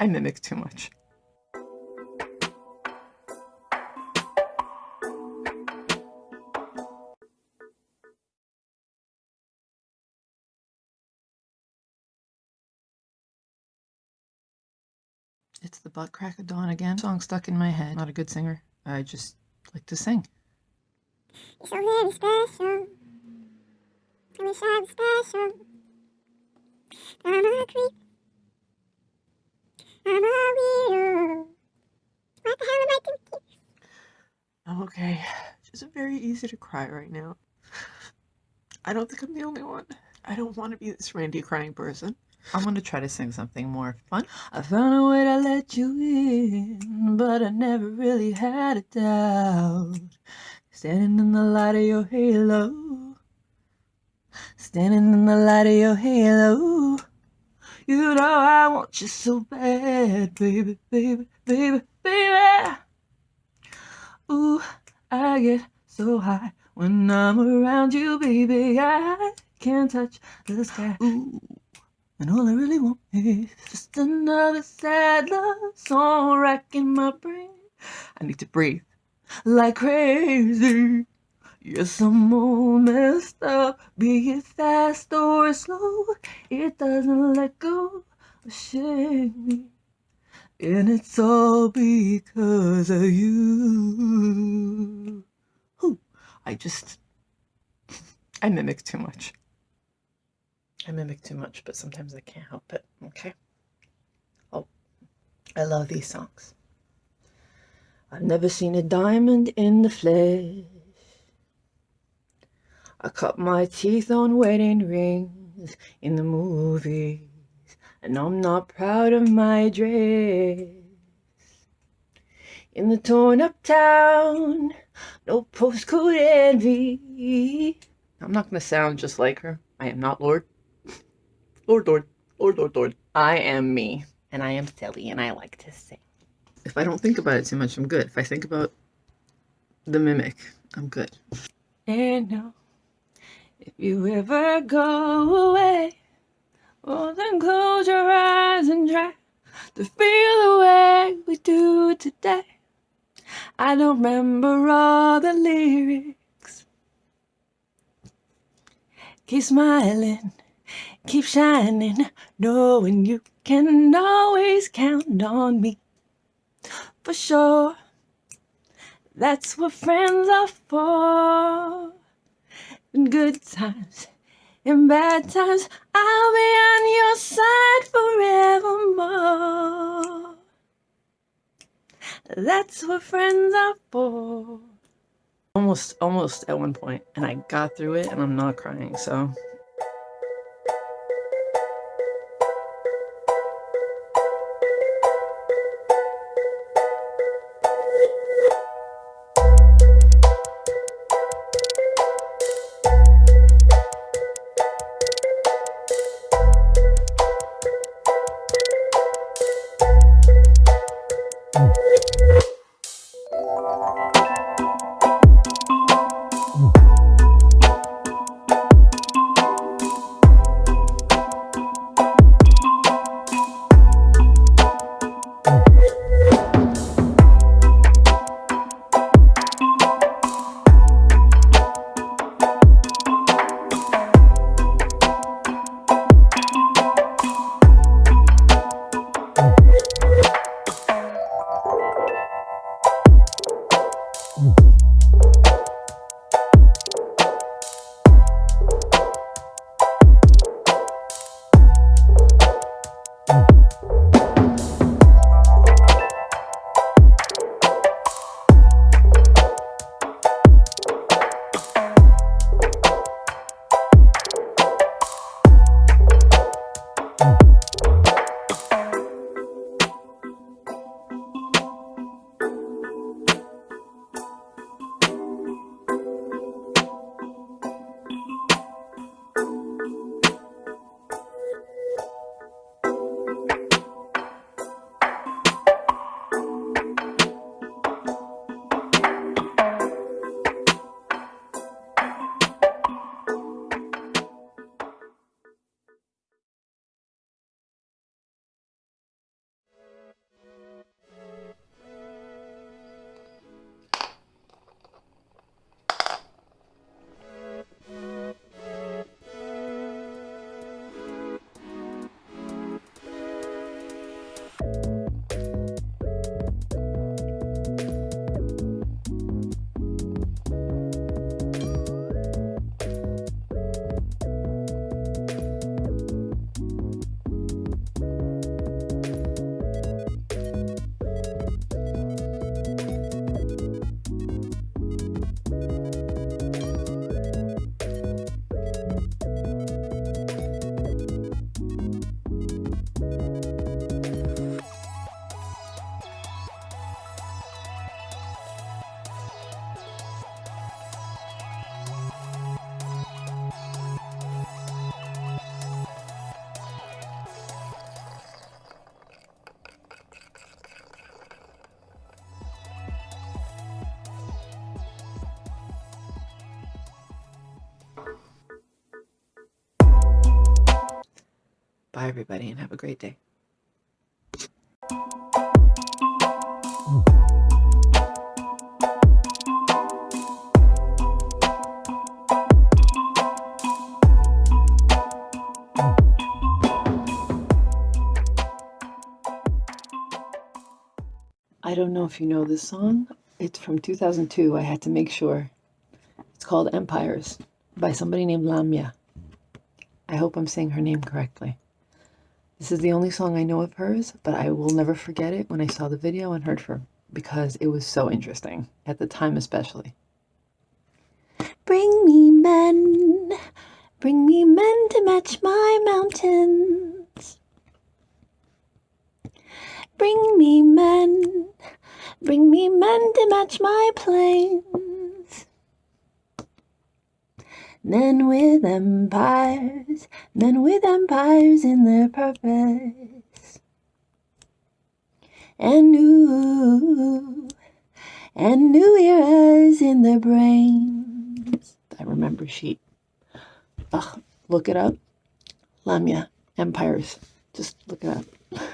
I mimic too much. It's the butt crack of dawn again. Song stuck in my head. Not a good singer. I just like to sing. so very special. I wish I was special. I'm a creep. I'm a weirdo. What the hell am I thinking? I'm okay. Just very easy to cry right now. I don't think I'm the only one. I don't want to be this randy crying person. I'm gonna try to sing something more fun. I found a way to let you in, but I never really had a doubt. Standing in the light of your halo, standing in the light of your halo. You know I want you so bad, baby, baby, baby, baby. Ooh, I get so high when I'm around you, baby. I can't touch the sky. Ooh. And all I really want is just another sad love song racking my brain. I need to breathe like crazy. Yes, I'm all messed up, be it fast or slow. It doesn't let go of shame. And it's all because of you. Ooh, I just, I mimic too much. I mimic too much, but sometimes I can't help it. Okay. Oh, I love these songs. I've never seen a diamond in the flesh. I cut my teeth on wedding rings in the movies, and I'm not proud of my dress. In the torn up town, no postcode envy. I'm not going to sound just like her. I am not Lorde. Lorde, Lorde, Lord, Lorde, Lorde. I am me, and I am silly, and I like to sing. If I don't think about it too much, I'm good. If I think about the mimic, I'm good. And now, if you ever go away, well then close your eyes and try to feel the way we do today. I don't remember all the lyrics. Keep smiling keep shining, knowing you can always count on me. For sure, that's what friends are for. In good times, in bad times, I'll be on your side forevermore. That's what friends are for. Almost, almost at one point, and I got through it, and I'm not crying, so Bye, everybody, and have a great day. I don't know if you know this song. It's from 2002. I had to make sure. It's called Empires by somebody named Lamya. I hope I'm saying her name correctly. This is the only song I know of hers, but I will never forget it when I saw the video and heard her because it was so interesting, at the time especially. Bring me men, bring me men to match my mountains. Bring me men, bring me men to match my plains. Men with empires, men with empires in their purpose. And new, and new eras in their brains. I remember she. Ugh, look it up. Lamya, Empires. Just look it up.